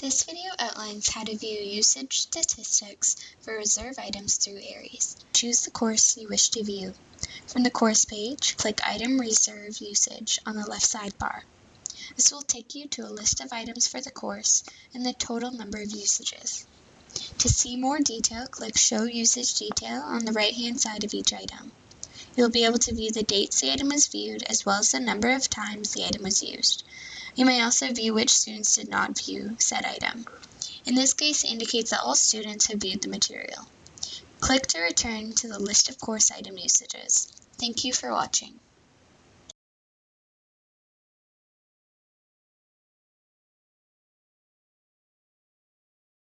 This video outlines how to view usage statistics for reserve items through Ares. Choose the course you wish to view. From the course page, click Item Reserve Usage on the left sidebar. This will take you to a list of items for the course and the total number of usages. To see more detail, click Show Usage Detail on the right-hand side of each item. You'll be able to view the dates the item was viewed as well as the number of times the item was used. You may also view which students did not view said item. In this case, indicates that all students have viewed the material. Click to return to the list of course item usages. Thank you for watching.